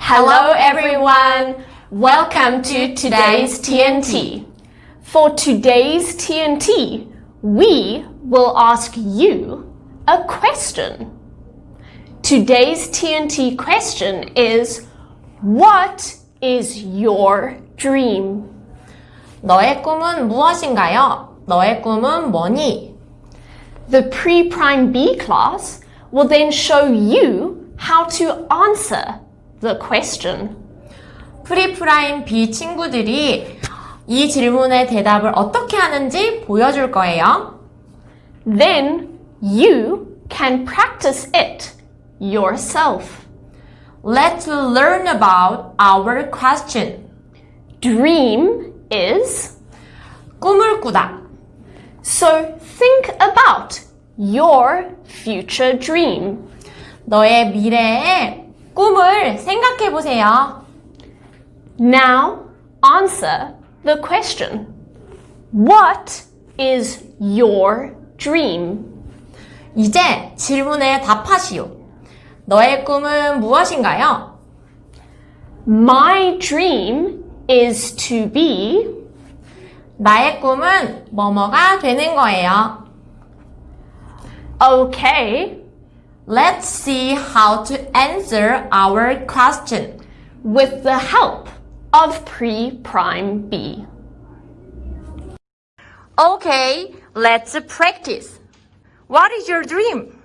Hello everyone! Welcome to today's TNT. For today's TNT, we will ask you a question. Today's TNT question is What is your dream? 너의 꿈은 무엇인가요? 너의 꿈은 뭐니? The pre-prime B class will then show you how to answer the question. 프리프라임 B 친구들이 이 질문의 대답을 어떻게 하는지 보여줄 거예요. Then you can practice it yourself. Let's learn about our question. Dream is 꿈을 꾸다. so think about your future dream. 너의 미래의 꿈을 생각해 보세요. Now answer the question. What is your dream? 이제 질문에 답하시오. 너의 꿈은 무엇인가요? My dream is to be 나의 꿈은 뭐뭐가 되는 거예요. okay Let's see how to answer our question. with the help of pre-prime B. Okay, let's practice. What is your dream?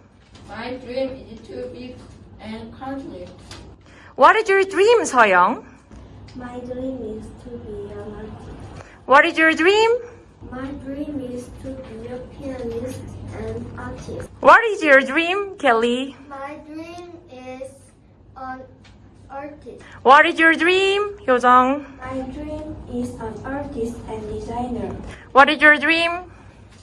My dream is to be an country. What is your dream, 서영? My dream is to be an artist. What is your dream? My dream is to be a pianist artist. What is your dream, Kelly? My dream is an artist. What is your dream, 효정? My dream is an artist and designer. What is your dream?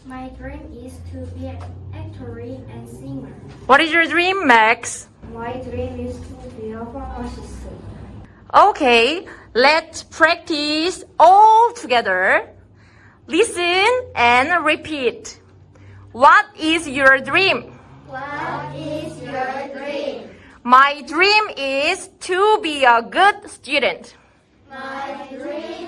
My dream is to be an actor and singer. What is your dream, Max? My dream is to be a pharmacist. Okay, let's practice all together. Listen and repeat. What is your dream? What is your dream? My dream is to be a good student. My dream